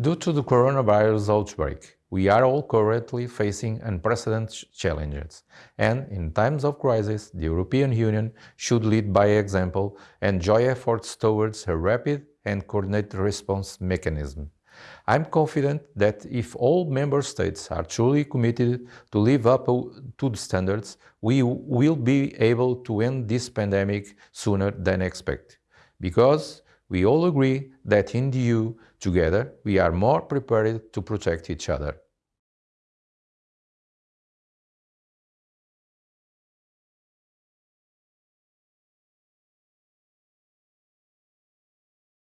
Due to the coronavirus outbreak, we are all currently facing unprecedented challenges, and in times of crisis, the European Union should lead by example and join efforts towards a rapid and coordinated response mechanism. I'm confident that if all member states are truly committed to live up to the standards, we will be able to end this pandemic sooner than expected. Because we all agree that in the EU, together, we are more prepared to protect each other.